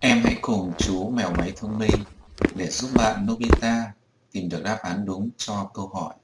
Em hãy cùng chú mèo máy thông minh để giúp bạn Nobita tìm được đáp án đúng cho câu hỏi.